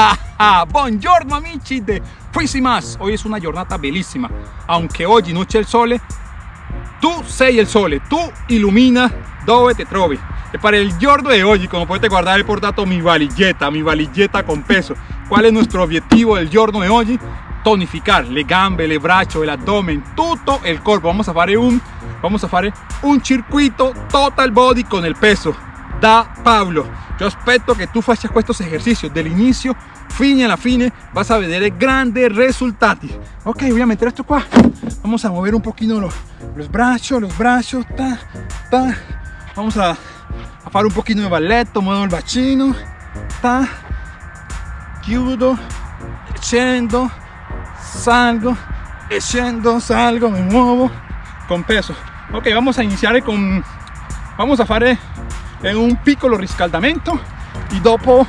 Buongiorno amici de Más. Hoy es una giornata bellísima. Aunque oggi non c'è il sole, tu sei il sole, tu illumina dove te trovi. Para el giorno de hoy, como puedes guardar, he portato mi valigetta, mi valigetta con peso. ¿Cuál es nuestro objetivo del giorno de hoy? Tonificar le gambe, le braccia, el abdomen, todo el cuerpo. Vamos a fare un, vamos a fare un circuito total body con el peso da Pablo. Yo espero que tú faccia estos ejercicios del inicio fine la fine vas a ver grandes resultados. Ok, voy a meter esto qua. Vamos a mover un poquito los, los brazos, los brazos, ta, ta. Vamos a, a hacer un poquito de balletto, muevo el bacino, ta, chiudo, scendo, salgo, scendo, salgo, me muevo con peso. Ok, vamos a iniciar con, vamos a hacer en un piccolo riscaldamento y dopo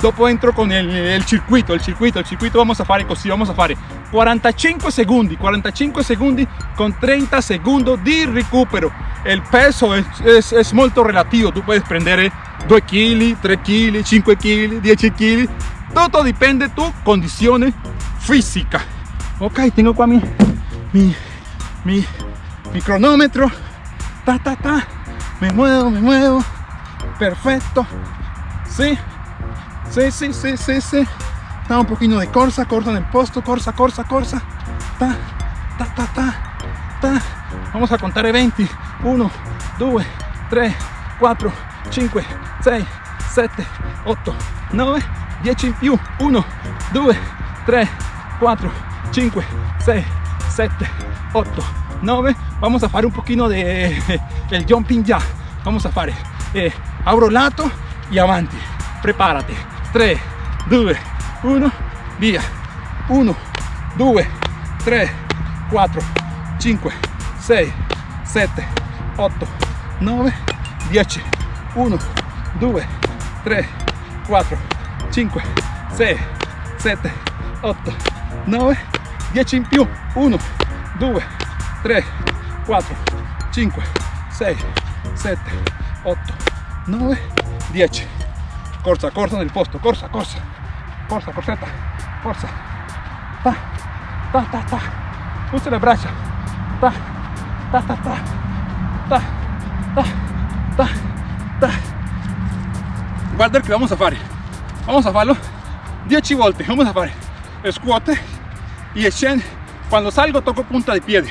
dopo entro con el, el, circuito il circuito il circuito vamos a fare così vamos a fare. 45 secondi 45 secondi con 30 secondi di recupero. El peso es, es, es molto relativo tú puedes prendere 2 kg 3 kg 5 kg 10 kg todo depende de tu condición física. Ok tengo qua mi mi, mi, mi cronómetro. Ta ta ta. Me muevo me muevo. Perfecto. Sí Sí, sí, sí, sí, sí. Está un poquito de corsa, corsa en el posto, corsa, corsa, corsa. Ta, ta, ta, ta, ta. Vamos a contar 20. 1, 2, 3, 4, 5, 6, 7, 8, 9, 10 in più. 1, 2, 3, 4, 5, 6, 7, 8, 9. Vamos a hacer un poquito de el jumping ya. Vamos a hacer eh, lato y avanti. Prepárate. 3, 2, 1, via. 1, 2, 3, 4, 5, 6, 7, 8, 9, 10. 1, 2, 3, 4, 5, 6, 7, 8, 9, 10 in più. 1, 2, 3, 4, 5, 6, 7, 8, 9, 10 corsa, corsa nel posto, corsa, corsa, corsa, corsetta, corsa, ta, ta, ta, ta, usa le braccia, ta, ta, ta, ta, ta, ta, ta, ta. Guarda el que vamos a fare, vamos a farlo 10 volte, vamos a fare squat y scende, cuando salgo toco punta de piede,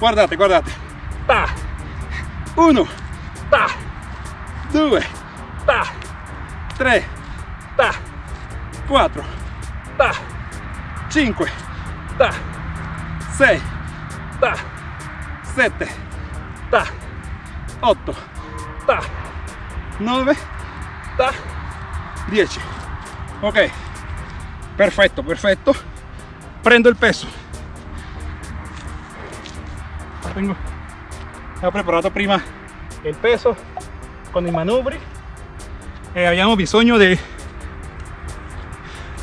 guardate, guardate, ta, 1, ta, 2, ta, 3, ta, 4, ta, 5, ta, 6, ta, 7, ta, 8, ta, 9, ta, 10. Ok, perfecto, perfecto. Prendo el peso. Tengo, he preparado prima. El peso con el manubri eh, habíamos bisogno de,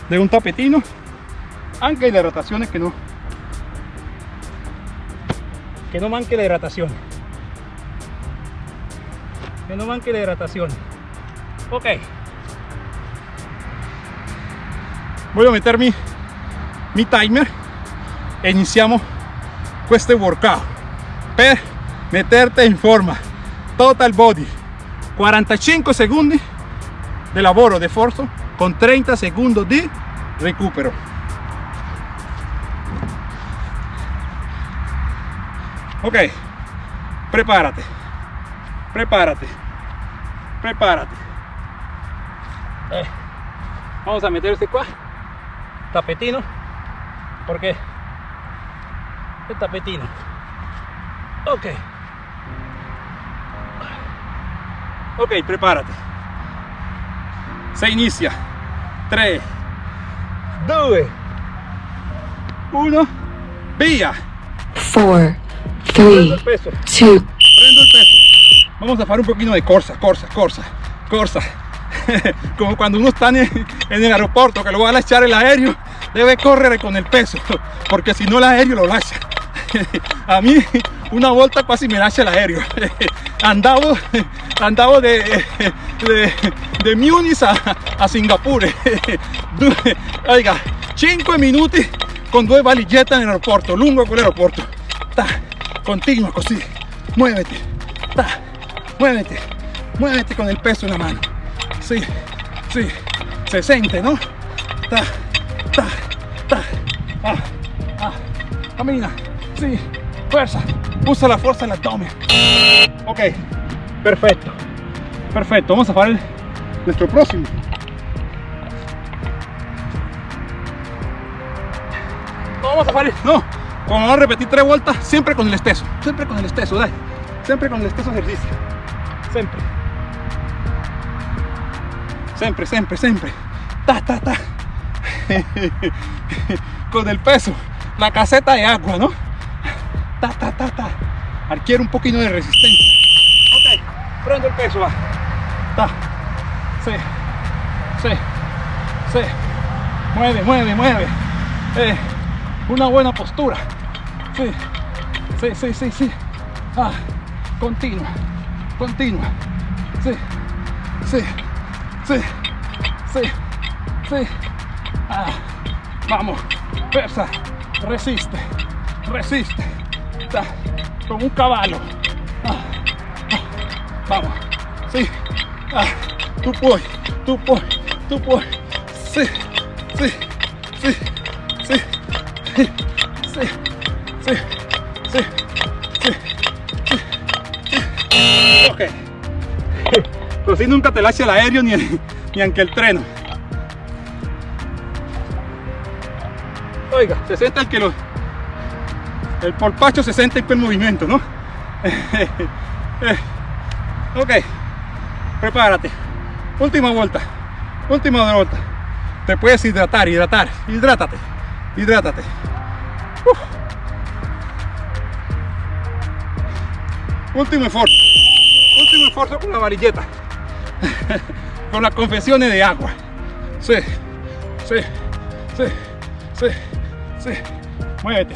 de un tapetino aunque la hidratación es que no que no manque la hidratación. Que no manque la hidratación. Ok. Voy a meter mi, mi timer. E iniciamos este workout. Per meterte en forma. Total body. 45 segundos de lavoro de forzo con 30 segundos de recupero. Ok prepárate prepárate prepárate. Eh, vamos a meter este tapetino porque el tapetino. Ok. Ok prepárate se inicia. 3 2 1 via 4 3 2 prendo el peso. Vamos a hacer un poquito de corsa corsa corsa corsa. Como cuando uno está en el aeropuerto que lo va a echar el aéreo debe correr con el peso porque si no el aéreo lo lacha. A mí una volta quasi mi lascia l'aereo andavo andavo de, Munich a, a Singapore Due- oiga 5 minuti con due valigette nell'aeroporto lungo quell'aeroporto continua così muévete. Ta, muévete. Muévete con el peso en la mano. Sí sí. Se siente no ta, ta, ta, ah, ah, camina, sí, fuerza, usa la fuerza del abdomen. Ok, perfecto, perfecto, vamos a hacer el- nuestro próximo. No, vamos a hacer, no, como vamos a repetir tres vueltas, siempre con el esteso, siempre con el esteso, dale, siempre con el esteso ejercicio, siempre. Siempre, siempre, siempre. Ta, ta, ta. Con el peso. La caseta de agua, ¿no? Ta, ta, ta. Adquiere un poquito de resistencia. Ok. Prendo el peso, va. Ta. Sí. Sí. Sí. Mueve, mueve, mueve. Eh, una buena postura. Sí. Sí, sí, sí, sí. Ah. Continua. Continua. Sí. Sí. Sí, sí, sí. Ah, vamos, fuerza, resiste, resiste. Ta, como un caballo. Ah, ah, vamos, sí. Ah, tú puedes, tú puedes, tú puedes. Sí, sí, sí, sí, sí, sí, sí, sí, sí, sí. Ok. Così nunca te lascia l'aereo ni, ni anche il treno. Oiga, se siente el que lo, el polpacho se siente en quel movimiento, ¿no? ok, prepárate. Última vuelta, última vuelta. Te puedes hidratar, hidratar, hidrátate, hidrátate. Uf. Último esfuerzo, último esfuerzo con la varilleta. con las confesiones de agua. Sí, sí, sí, sí, sí. Muévete,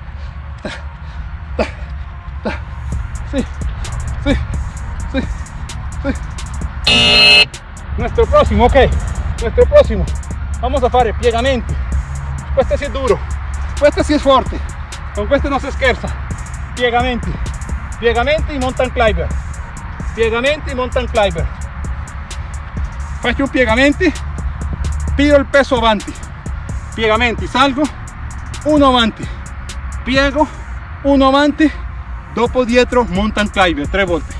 Nuestro próximo, ok. Nuestro próximo. Vamos a fare piegamenti. Questo sì è duro. Questo sì è forte. Con questo non si scherza. Piegamenti. Piegamenti mountain climber. Piegamenti mountain climber. Faccio un piegamenti. Pido il peso avanti. Piegamenti, salgo. Uno avanti. Piego. Uno avanti. Dopo dietro mountain climber. Tre volte.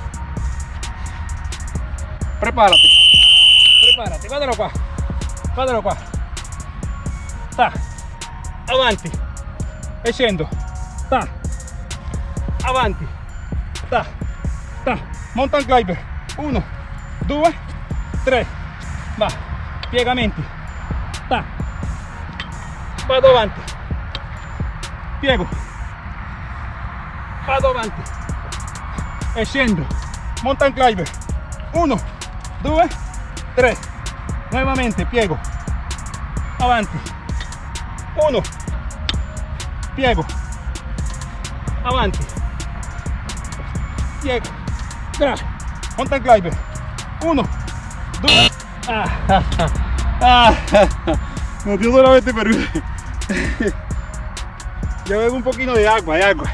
Prepárate. Guardalo qua. Guardalo qua. Ta. Avanti. E scendo. Ta. Avanti. Ta. Ta. Mountain climber. Uno, due, tre. Va. Piegamenti. Ta. Vado avanti. Piego. Vado avanti. E scendo. Mountain climber. Uno, due, tre. Nuevamente piego. Avanti. Uno. Piego. Avanti. Piego. Tra. Mountain climber. Uno. Due. Ah, ah, ah. Nos dio solamente perdido. Yo bebo un poquito de agua, de agua.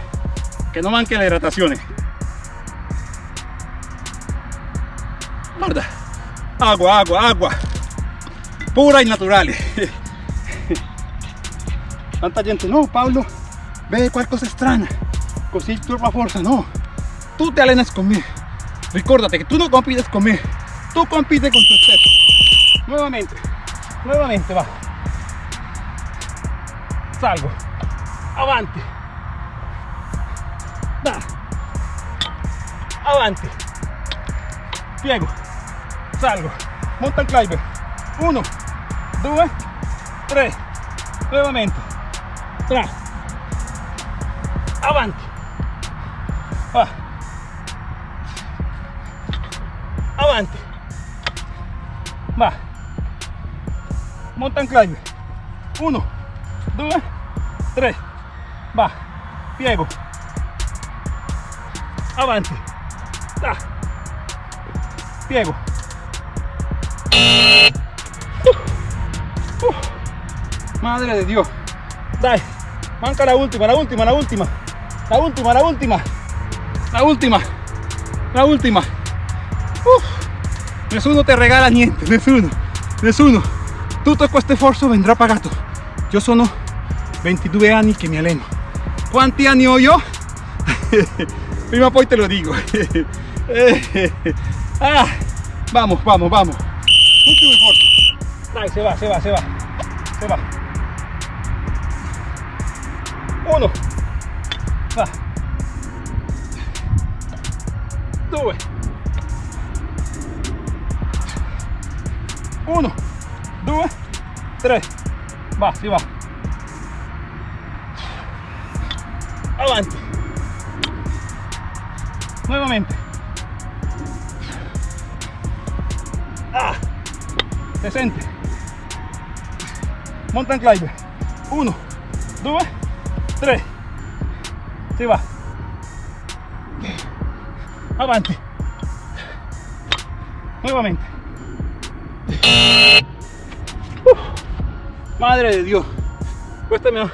Que no manque la hidratación. Guarda. Agua, agua, agua. Pura y natural. Tanta gente, no, Pablo, ve qualcosa strana. Così trova forza, no. Tú te alenas conmigo. Recuérdate que tú no compites conmigo. Tú compites con tu stesso. Nuevamente, nuevamente va. Salgo. Avanti. Da. avanti, piego, salgo, mountain climber, 1, 2, 3, nuevamente, tra, avanti, va, avanti, va, mountain climber, 1, 2, 3, va, piego, avanti, ta, piego. Madre de Dios. Dai, manca la última, la última, la última. La última, la última. La última. La última. Uh, nessuno te regala niente, nessuno. Nessuno. Tutto questo sforzo vendrà pagato. Io sono 22 anni che mi alleno. Quanti anni ho io? Prima poi te lo digo. ah, vamos, vamos, vamos. Último esfuerzo. Dai, se va, se va, se va. Se va. Uno. Va. Due. Uno. Due. Tre. Va, si va. Avanti. Nuevamente. Ah, se sente. Mountain climber. Uno, due, tre. Si va. Avanti. Nuevamente. Madre de Dio. Questo mi ha,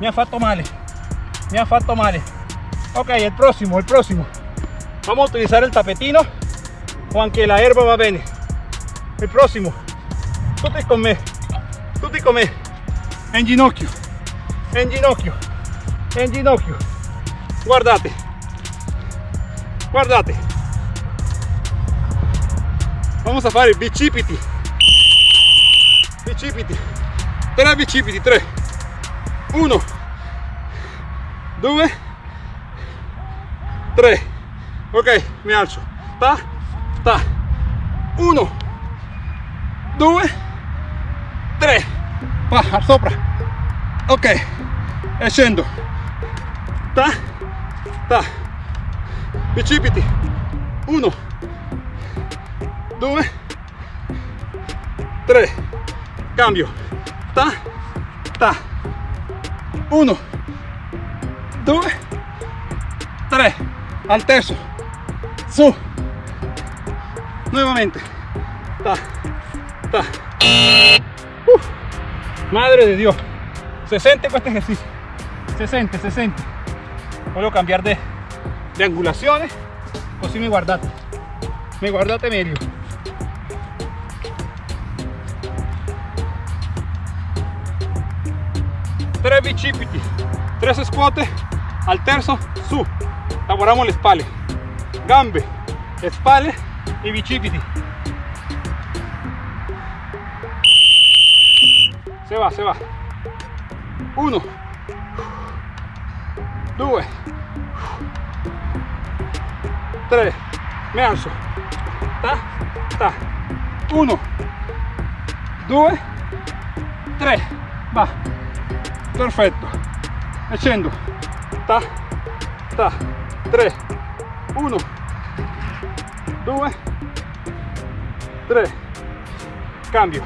mi ha fatto male. Mi ha fatto male. Ok, el próximo, el próximo. Vamos a utilizar el tapetino o aunque la herba va bene. El próximo. Tutti con me. Tutti con me. En ginocchio. En ginocchio. En ginocchio. Guardate. Guardate. Vamos a fare bicipiti. Bicipiti. Tre bicipiti. Tre. Uno. Due. Tre. Ok, mi alzo. Ta, ta. Uno. Due. Va, sopra. Ok. E scendo. Ta, ta. Bicipiti. Uno. Due. Tre. Cambio. Ta, ta. Uno. Due. Tre. Al terzo. Su. Nuevamente. Ta, ta. Madre de Dios. Se siente este ejercicio. Se siente, se siente. Voglio cambiar de, de angulaciones. Così mi guardate. Mi guardate meglio. Tre bicipiti, tre squat, al terzo su. Lavoriamo le spalle, gambe, spalle e bicipiti. Va, se va. Uno, due, tre, mi alzo. Ta, ta. Uno, due, tre. Va. Perfetto. E. Ta, ta. Tre. Uno, due, tre. Cambio.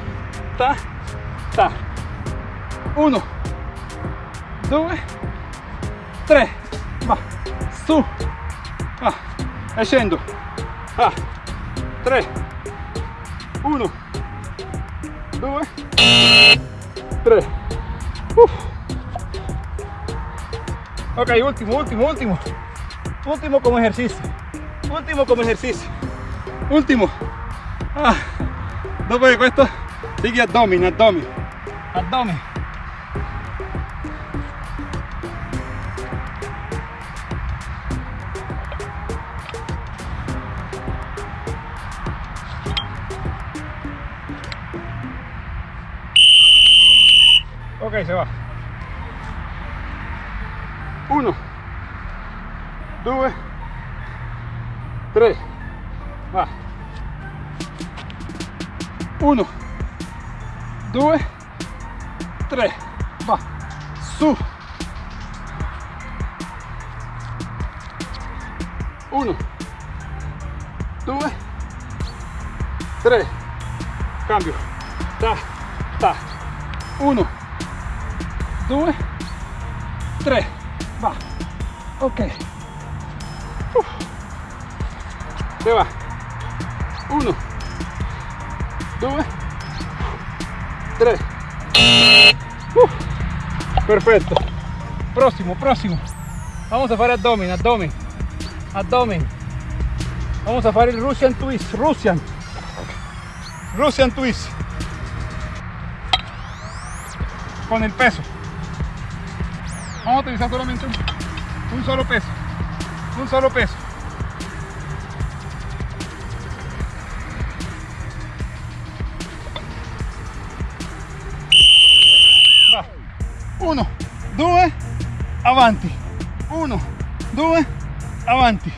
Ta, ta. Uno, due, tre. Va. Su. Va. E. Va. Tre. Uno, due, tre. Uf. Ok, último, último, último. Último como ejercicio. Último como ejercicio. Último. Ah. Dopo di questo sigue abdomen, abdomen. Abdomen. 1 2 3 va. 1 2 3 va. Su. 1 2 3 cambio. Ta ta. 1 2 3 ok. Se va. 1 2 3 perfetto próximo próximo. Vamos a fare abdomen abdomen. Abdomen. Vamos a fare il Russian twist Russian. Russian twist. Con el peso. Vamos a utilizar solamente un, un solo peso, un solo peso. Va. Uno, due, avanti. Uno, due, avanti.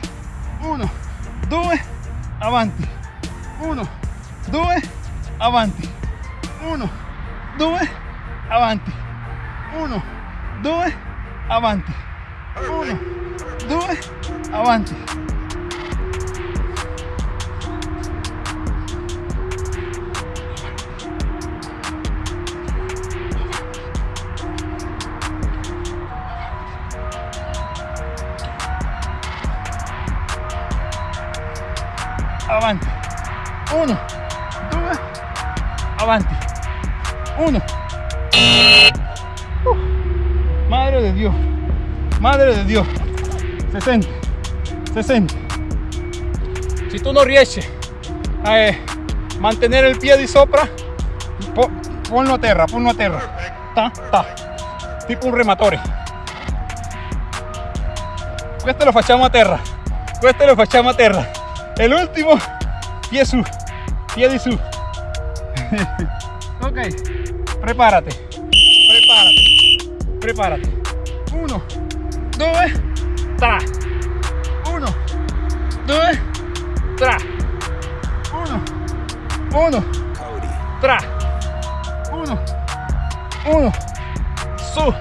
Uno, due, avanti. Uno, due, avanti. Uno, due, avanti. Uno, due, avanti uno, due, avanti. Avanti. Uno, due, avanti. Uno. Uh, madre de Dios madre de Dios. Se sente se sente si tú no riesci a eh, mantenere il piede sopra po- ponlo a terra ponlo a terra. Ta ta. Tipo un rematore questo lo facciamo a terra. Questo lo facciamo a terra. E l'ultimo pie su piedi su. Ok. Prepárate. Prepárate. Prepárate due tra uno. Due tra uno. Uno. Tra uno. Uno. Su.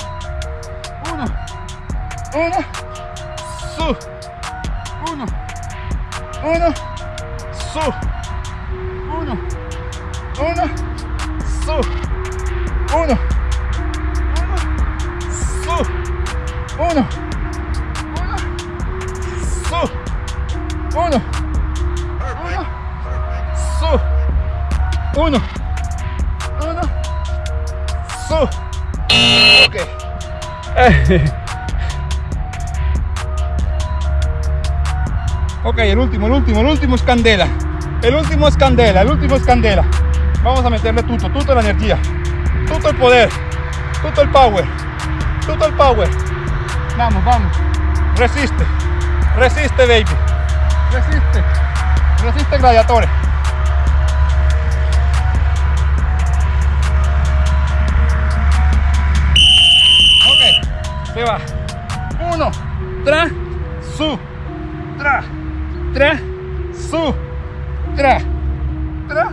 Uno. Uno. Su. Uno. Uno. Su. Uno. Uno. Su. Uno uno. Uno su. Uno. Uno. Su. Uno. Uno. Su. Ok. Ok, el último, el último, el último es candela. El último es candela, el último es candela. Vamos a meterle tutto, tutta la energía, tutto el poder, tutto el power, tutto el power. Vamos, vamos. Resiste, resiste, baby. Resiste, resiste, gladiatore. Ok, se va. Uno, tra, su, tra, tra, su, tra, tra,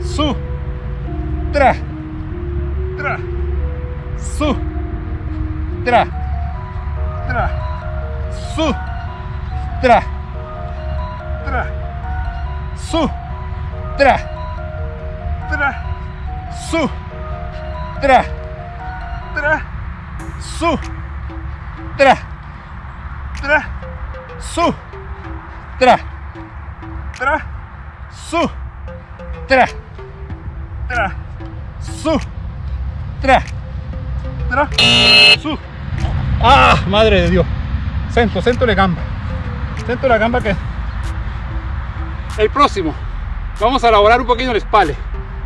su, tra, tra, su, tra, tra, su, tra, tra, su, tra, tra, su, tra, tra, su, tra, tra, su, tra, tra, su, tra, tra, su, tra, tra, su. Ah, madre de Dios. Sento, sento le gamba. Sento la gamba que... El próximo. Vamos a elaborar un poquito la espalda.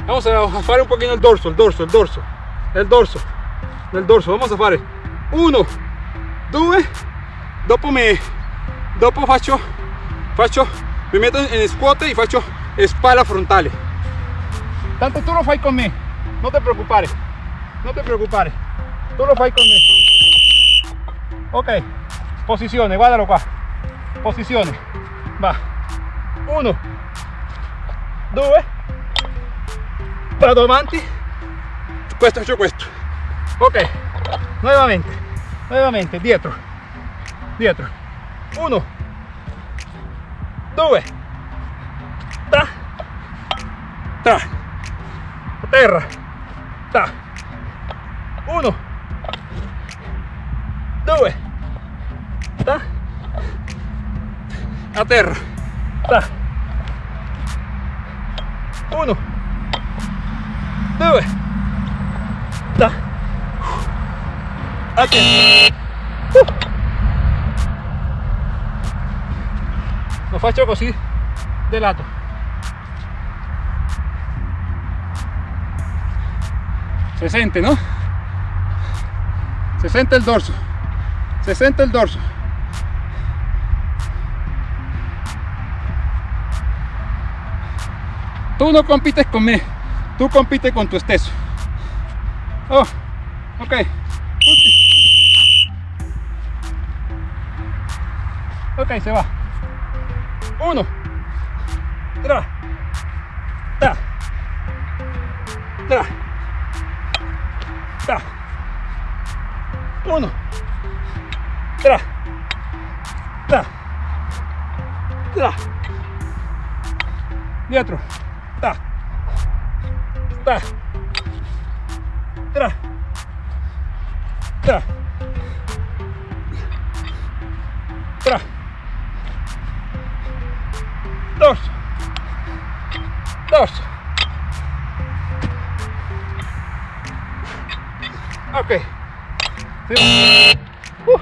Vamos a hacer un poquito el dorso, el dorso, el dorso. El dorso. El dorso. Vamos a fare. Uno, due, dopo me dopo faccio faccio mi metto in squat e faccio spalla frontale tanto tu lo fai con me non ti preoccupare non ti preoccupare tu lo fai con me ok. Posizione guardalo qua posizione va. 1 2 vado avanti questo faccio questo ok. Nuovamente nuovamente dietro. Dietro. 1 2 tra tra a terra 1 2 tra a terra tra 1 2 tra a terra Uh. lo faccio così de lato se sente no se sente il dorso. Se sente il dorso tú no compites con me tú compites con tu esteso. Oh ok. Ok se va. Uno. Tra ta tra ta uno. Tra ta tra dietro. ta ta tra. Tra. Tra. Dorso dorso ok. Uh.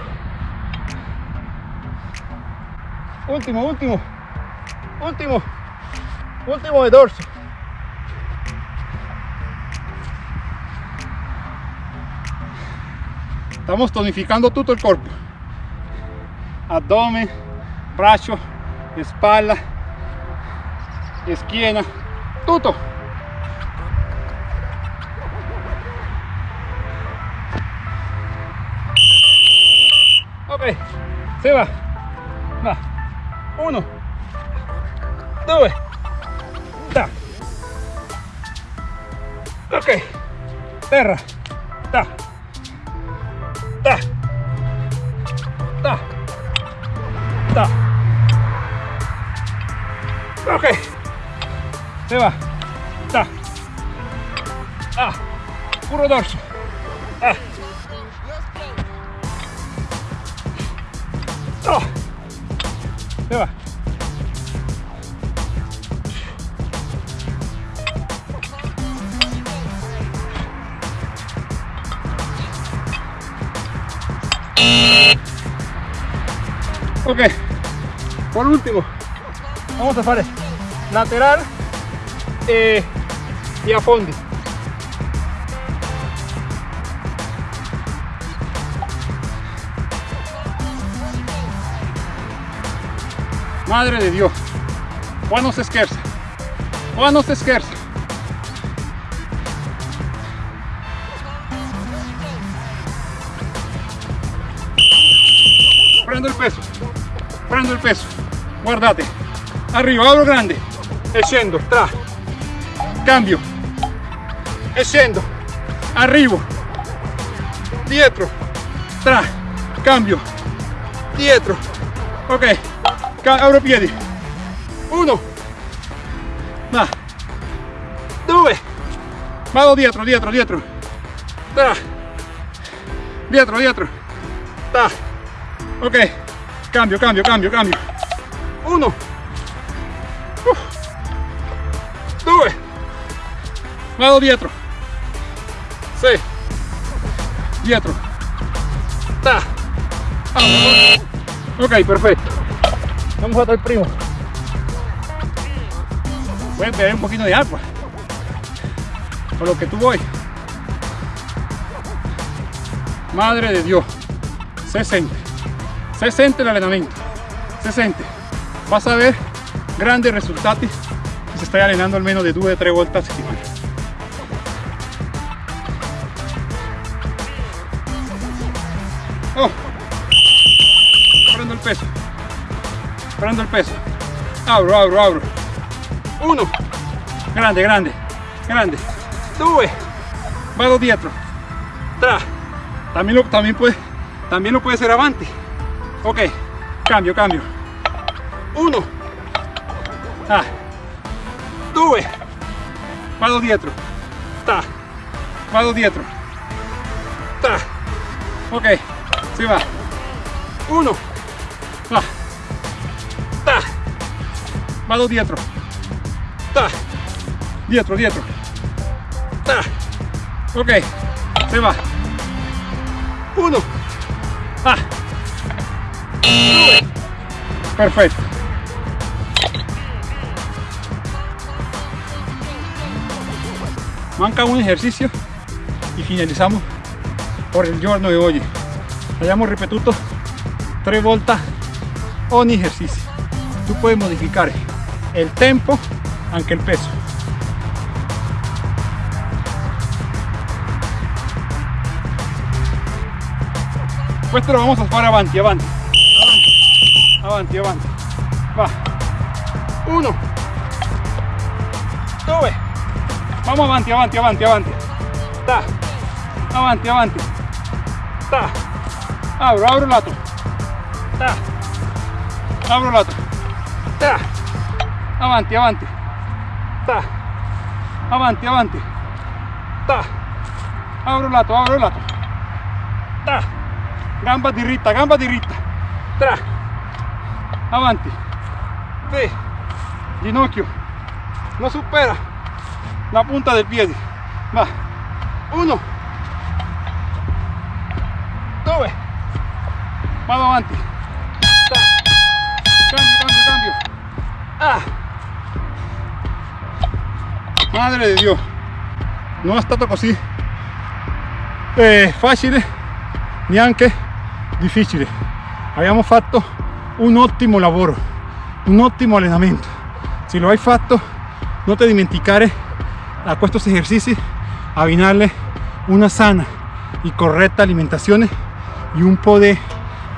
último último. Último. Último de dorso estamos tonificando todo el cuerpo. Abdomen brazo espalda esquina todo. Ok se va. Va. Uno. Due ta ok. Terra se va. Ta. Ah puro dorso. Ah. Oh. Se va. Ok, por último, vamos a fare lateral e, e a fondi. Madre de Dios. Qua non si scherza. Prendo il peso. Prendo il peso. Guardate. Arrivo, apro grande. E scendo. Tra. Cambio. Scendo. Arrivo. Dietro. Tra. Cambio. Dietro. Ok. apro piedi 1 va 2 vado dietro dietro dietro ta. dietro dietro ta. ok cambio cambio cambio cambio 1 vado dietro 6 dietro ta. ok perfecto Vamos a otro el primo. Puedes beber un poquito de agua. Por lo que tú voy. Madre de Dios. Se siente. Se siente el entrenamiento. Se siente. Vas a ver grandes resultados si se está al menos de 2 o 3 vueltas a settimana. Prendo el peso prendo el peso Abro, abro, abro. Uno. Grande, grande, grande. Due. Vado dietro. Tra. También lo, también puede, también lo puede ser avanti. Ok. Cambio, cambio. Uno. Ah. Due. Vado dietro. Ta. Vado dietro. Ta. Ok. Si va. Uno. Ah. Vado dietro. Ta. Dietro, dietro. Ta. Ok. Se va. Uno. Ah. Perfecto. Manca un ejercicio y finalizamos por el giorno de hoy. Abbiamo ripetuto tre volte ogni ejercicio. Tú puedes modificar el tempo, anche el peso. Questo lo vamos a fare avanti, avanti, avanti, avanti, avanti. Va. Uno, due, vamos avanti, avanti, avanti, avanti. Ta. Avanti, avanti. Ta. Abro, abro lato. Ta. Abro lato. Avanti, avanti. Ta. Avanti, avanti. Ta. Abro lato, abro lato. Ta. Gamba diritta, gamba diritta. Tra. Avanti. Te. Ginocchio. No supera la punta del piede. Va. Uno. Due. Vado avanti. Ta. Cambio, cambio, cambio. Ah. Madre de Dio. Non è stato così eh, facile neanche difficile abbiamo fatto un ottimo lavoro un ottimo allenamento si lo hai fatto no te dimenticare a estos ejercicios abbinarle una sana y correcta alimentación y un po' de,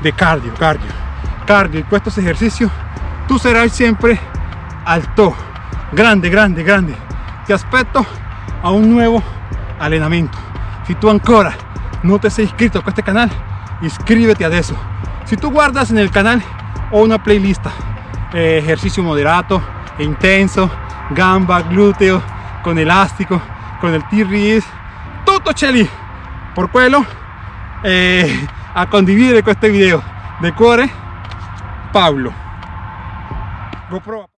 de cardio cardio cardio. Y estos ejercicios tú serás siempre alto. Grande grande grande te aspetto a un nuevo allenamento si tú ancora no te has inscrito a este canal inscríbete a eso. Si tú guardas en el canal o una playlist eh, ejercicio moderato e intenso gamba glúteo con elástico con el T-Rex tutto c'è por quello eh, a condividere este video. De cuore Pablo. GoPro